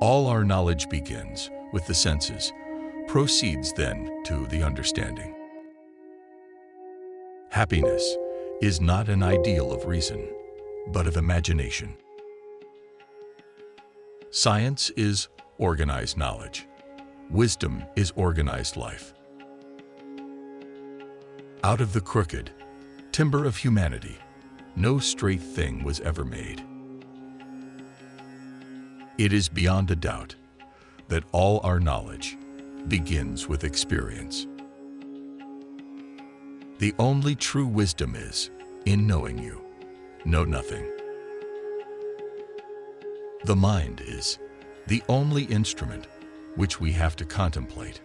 All our knowledge begins with the senses, proceeds then to the understanding. Happiness is not an ideal of reason, but of imagination. Science is organized knowledge. Wisdom is organized life. Out of the crooked, timber of humanity, no straight thing was ever made. It is beyond a doubt that all our knowledge begins with experience. The only true wisdom is, in knowing you, know nothing. The mind is the only instrument which we have to contemplate,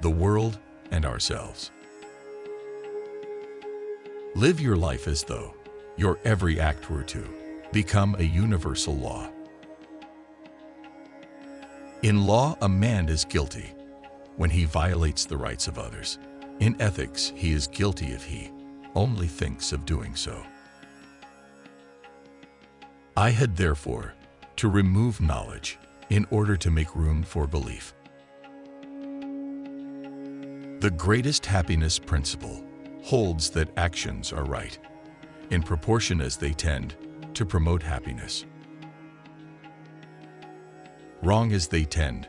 the world and ourselves. Live your life as though your every act were to become a universal law. In law, a man is guilty when he violates the rights of others. In ethics, he is guilty if he only thinks of doing so. I had therefore to remove knowledge in order to make room for belief. The greatest happiness principle holds that actions are right in proportion as they tend to promote happiness. Wrong as they tend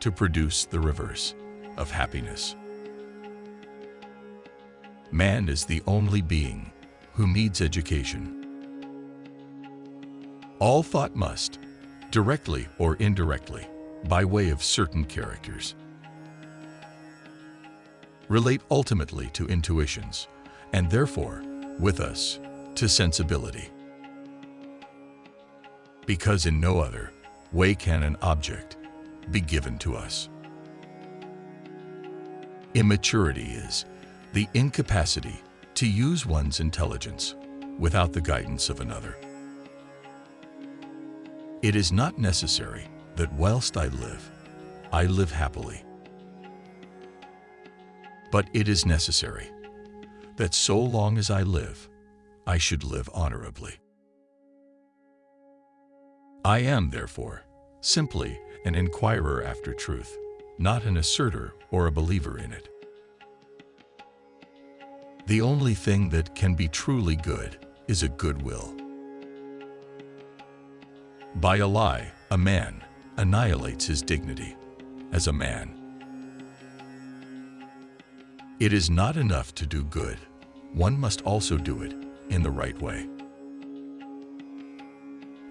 to produce the reverse of happiness. Man is the only being who needs education. All thought must, directly or indirectly, by way of certain characters, relate ultimately to intuitions, and therefore, with us, to sensibility. Because in no other way can an object be given to us. Immaturity is the incapacity to use one's intelligence without the guidance of another. It is not necessary that whilst I live, I live happily. But it is necessary that so long as I live, I should live honorably. I am, therefore, simply an inquirer after truth, not an asserter or a believer in it. The only thing that can be truly good is a good will. By a lie, a man annihilates his dignity as a man. It is not enough to do good. One must also do it in the right way.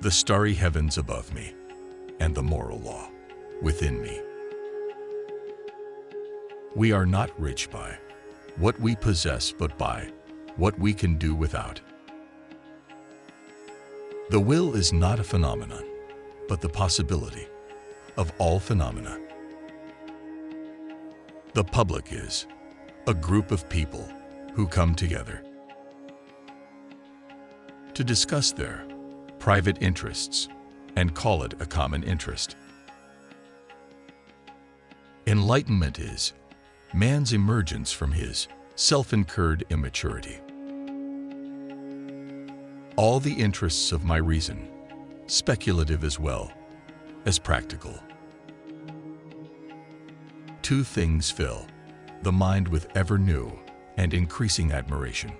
The starry heavens above me and the moral law within me. We are not rich by what we possess, but by what we can do without. The will is not a phenomenon, but the possibility of all phenomena. The public is a group of people who come together to discuss their private interests and call it a common interest. Enlightenment is man's emergence from his self-incurred immaturity. All the interests of my reason, speculative as well as practical. Two things fill the mind with ever new and increasing admiration.